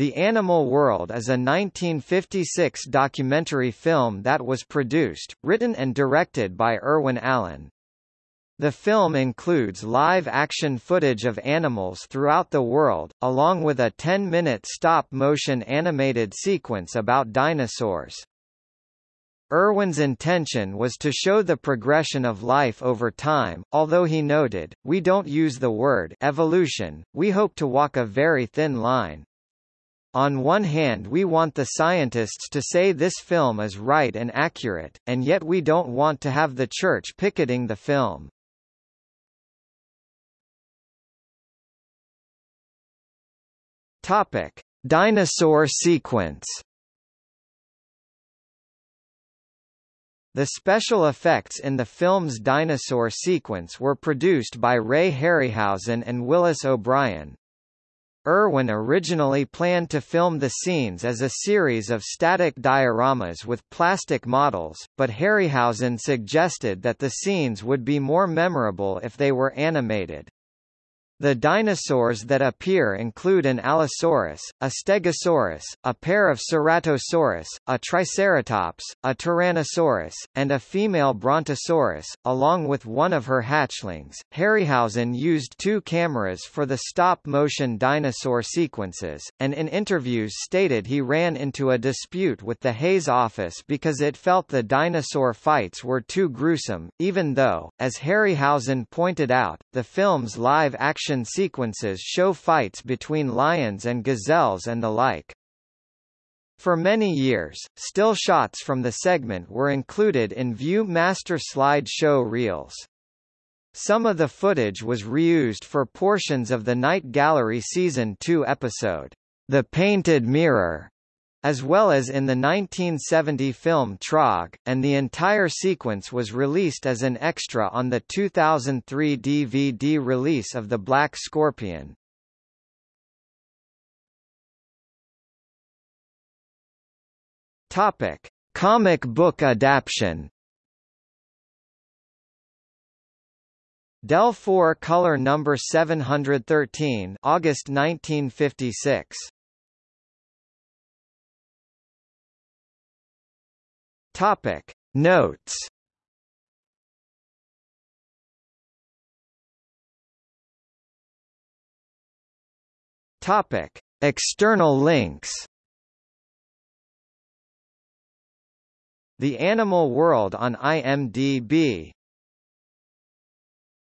The Animal World is a 1956 documentary film that was produced, written and directed by Irwin Allen. The film includes live-action footage of animals throughout the world, along with a 10-minute stop-motion animated sequence about dinosaurs. Irwin's intention was to show the progression of life over time, although he noted, we don't use the word evolution, we hope to walk a very thin line. On one hand we want the scientists to say this film is right and accurate, and yet we don't want to have the church picketing the film. Topic: Dinosaur sequence. The special effects in the film's dinosaur sequence were produced by Ray Harryhausen and Willis O'Brien. Irwin originally planned to film the scenes as a series of static dioramas with plastic models, but Harryhausen suggested that the scenes would be more memorable if they were animated. The dinosaurs that appear include an Allosaurus, a Stegosaurus, a pair of Ceratosaurus, a Triceratops, a Tyrannosaurus, and a female Brontosaurus, along with one of her hatchlings. Harryhausen used two cameras for the stop-motion dinosaur sequences, and in interviews stated he ran into a dispute with the Hays office because it felt the dinosaur fights were too gruesome, even though, as Harryhausen pointed out, the film's live-action action sequences show fights between lions and gazelles and the like. For many years, still shots from the segment were included in View Master slide show reels. Some of the footage was reused for portions of the Night Gallery Season 2 episode, The Painted Mirror, as well as in the 1970 film Trog, and the entire sequence was released as an extra on the 2003 DVD release of The Black Scorpion. Topic: Comic book adaptation. Dell 4 color number 713 August 1956 Topic. Notes. Topic. External links. The Animal World on IMDb